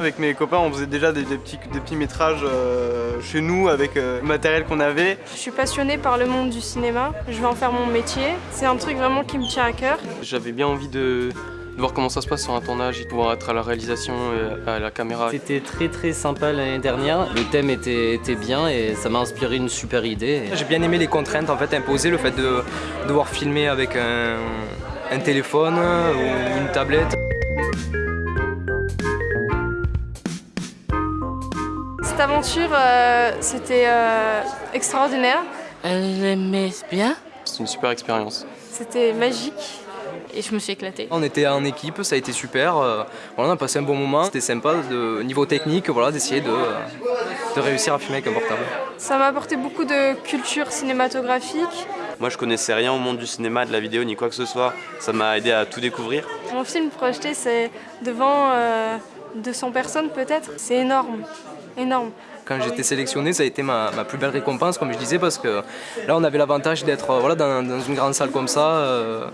Avec mes copains, on faisait déjà des, petits, des petits métrages euh, chez nous avec euh, le matériel qu'on avait. Je suis passionnée par le monde du cinéma, je vais en faire mon métier. C'est un truc vraiment qui me tient à cœur. J'avais bien envie de, voir comment ça se passe sur un tournage, de pouvoir être à la réalisation et à la caméra. C'était très très sympa l'année dernière, le thème était, était bien et ça m'a inspiré une super idée. J'ai bien aimé les contraintes en fait imposées, le fait de devoir filmer avec un, un téléphone ou une tablette. Cette aventure, euh, c'était euh, extraordinaire. Elle aimait bien C'est une super expérience. C'était magique et je me suis éclatée. On était en équipe, ça a été super. Euh, on a passé un bon moment. C'était sympa de niveau technique, voilà, d'essayer de, de réussir à filmer avec un portable. Ça m'a apporté beaucoup de culture cinématographique. Moi, je connaissais rien au monde du cinéma, de la vidéo, ni quoi que ce soit. Ça m'a aidé à tout découvrir. Mon film projeté, c'est devant 200 personnes peut-être. C'est énorme, énorme. Quand j'étais sélectionné, ça a été ma, plus belle récompense, comme je disais, parce que là, on avait l'avantage d'être voilà, dans, une grande salle comme ça, euh,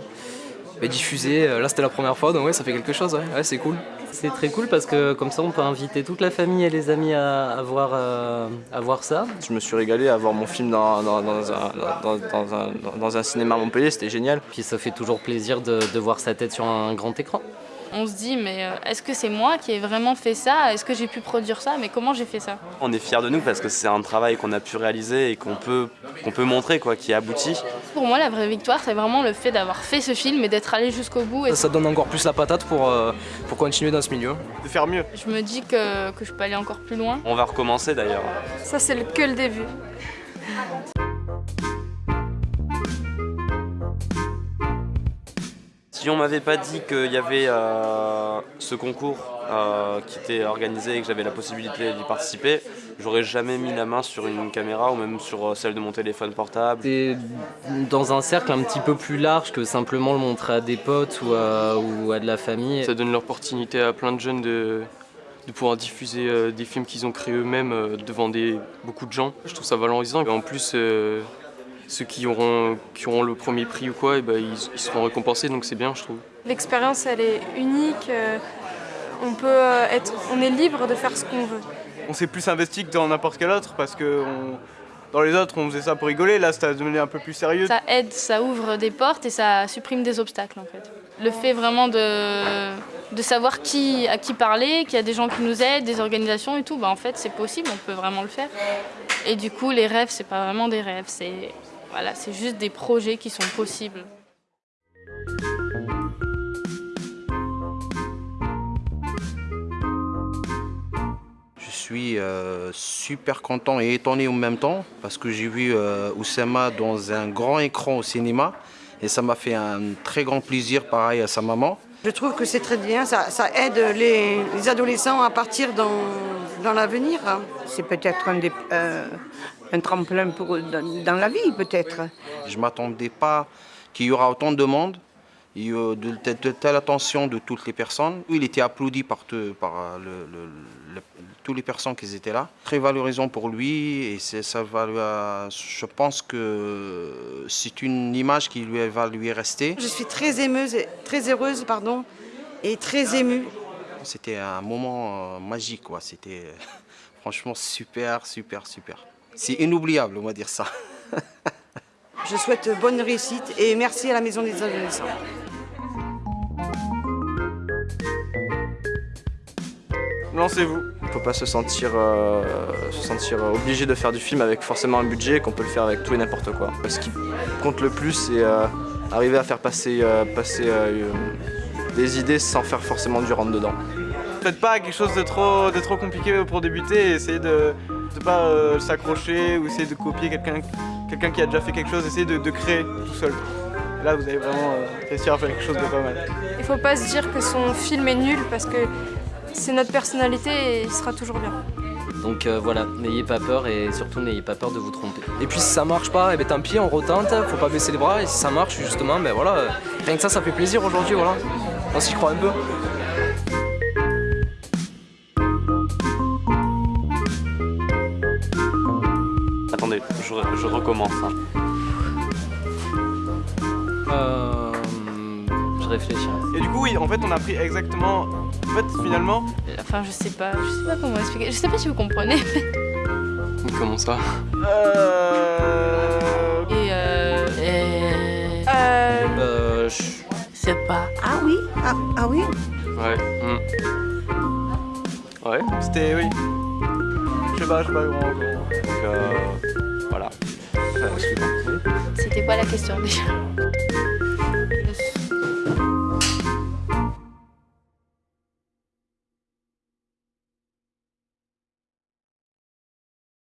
diffusé. Là, c'était la première fois, donc ouais, ça fait quelque chose, ouais, c'est cool. C'est très cool parce que comme ça, on peut inviter toute la famille et les amis à, voir, euh, à voir ça. Je me suis régalé à voir mon film dans, dans, un, dans un, cinéma à Montpellier, c'était génial. Puis ça fait toujours plaisir de, de voir sa tête sur un grand écran on se dit mais euh, est-ce que c'est moi qui ai vraiment fait ça? Est-ce que j'ai pu produire ça? Mais comment j'ai fait ça? On est fiers de nous parce que c'est un travail qu'on a pu réaliser et qu'on peut, qu'on peut montrer, quoi, qui aboutit. Pour moi, la vraie victoire, c'est vraiment le fait d'avoir fait ce film et d'être allé jusqu'au bout. Ça, donne encore plus la patate pour, euh, pour continuer dans ce milieu. De faire mieux. Je me dis que, que je peux aller encore plus loin. On va recommencer d'ailleurs. Ça, c'est que le début. Si on m'avait pas dit qu'il y avait euh, ce concours euh, qui était organisé et que j'avais la possibilité d'y participer, j'aurais jamais mis la main sur une caméra ou même sur euh, celle de mon téléphone portable. C'est dans un cercle un petit peu plus large que simplement le montrer à des potes ou à, ou à de la famille. Ça donne l'opportunité à plein de jeunes de, de pouvoir diffuser des films qu'ils ont créés eux-mêmes devant des, beaucoup de gens. Je trouve ça valorisant. Et en plus, ceux qui auront, qui auront le premier prix ou quoi, et ben, ils, seront récompensés, donc c'est bien, je trouve. L'expérience, elle est unique. Euh, on, peut euh, être, on est libre de faire ce qu'on veut. On s'est plus investi que dans n'importe quel autre parce que dans les autres, on faisait ça pour rigoler. Là, ça a devenu un peu plus sérieux. Ça aide, ça ouvre des portes et ça supprime des obstacles, en fait. Le fait vraiment de, de savoir qui, à qui parler, qu'il y a des gens qui nous aident, des organisations et tout, bah, en fait, c'est possible, on peut vraiment le faire. Et du coup, les rêves, c'est pas vraiment des rêves, c'est voilà, c'est juste des projets qui sont possibles. Je suis euh, super content et étonné en même temps parce que j'ai vu euh, Oussama dans un grand écran au cinéma et ça m'a fait un très grand plaisir, pareil à sa maman. Je trouve que c'est très bien, ça, aide les, adolescents à partir dans, dans l'avenir. C'est peut-être un des, euh, un tremplin pour, dans, la vie, peut-être. Je ne m'attendais pas qu'il y aura autant de monde, de, de, telle attention de toutes les personnes. Il était applaudi par, par le, toutes les personnes qui étaient là. Très valorisant pour lui et ça va, je pense que c'est une image qui lui va lui rester. Je suis très émeuse, très heureuse pardon, et très émue. C'était un moment euh, magique, c'était franchement super, super, super. C'est inoubliable, on va dire ça. Je souhaite bonne réussite et merci à la Maison des Adolescents. Lancez-vous. Il ne faut pas se sentir, euh, se sentir obligé de faire du film avec forcément un budget, qu'on peut le faire avec tout et n'importe quoi. Ce qui compte le plus, c'est euh, arriver à faire passer, euh, passer des idées sans faire forcément du rentre dedans. Faites pas quelque chose de trop, de trop compliqué pour débuter, essayez de ne pas s'accrocher ou essayer de copier quelqu'un quelqu'un qui a déjà fait quelque chose, essayez de, de créer tout seul. Là, vous allez vraiment réussir à faire quelque chose de pas mal. Il faut pas se dire que son film est nul parce que c'est notre personnalité et il sera toujours bien. Donc euh, voilà, n'ayez pas peur et surtout n'ayez pas peur de vous tromper. Et puis si ça marche pas, et eh ben tant pis, on retente, faut pas baisser les bras et si ça marche justement, ben voilà, euh, rien que ça, ça fait plaisir aujourd'hui, voilà. On s'y croit un peu. Je, recommence. Hein. Euh, Je réfléchis. Et du coup, oui, en fait, on a pris exactement. En fait, finalement, Enfin, je sais pas, je sais pas comment expliquer. Je sais pas si vous comprenez. Comment ça? Euh. Et euh. Euh, Euh, je- sais pas. Ah oui ah, ah oui Ouais. hmm. Ouais. C'était. Oui. Je sais pas, je sais pas comment. comment- Donc euh, voilà. Suivant. C'était quoi la question déjà?